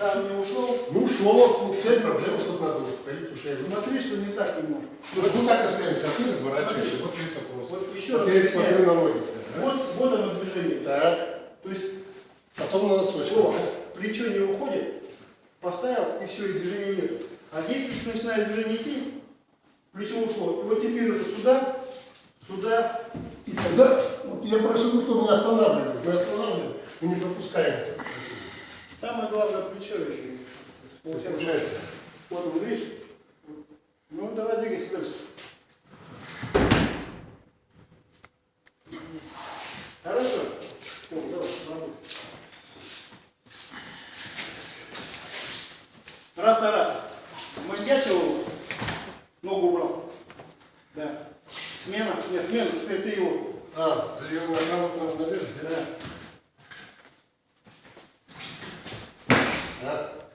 Там не ушел. Ну, ушел, ну, цель проблема, что надо уходить уже. Смотри, что не так ему. Ну, вот так останемся, а ты разворачиваешься, вот весь вопрос. Вот еще Вот раз я смотрю на ноги. Вот, вот оно движение. Так, То есть, потом на носочек. о, плечо не уходит, поставил, и все, и движения нет. А здесь, если начинает движение идти, плечо ушло. И вот теперь уже сюда, сюда. И тогда, вот я прошу, ну, чтобы не останавливали. Мы останавливаем и не пропускаем. Самое главное плечо еще. Получается, вот он, видишь? Ну, давай двигайся дальше. Хорошо? О, давай, работай. Раз на раз. Маньячил, ногу убрал. Да. Смена, нет, смена, теперь ты его. А, ее на правую наверх. Да. Да.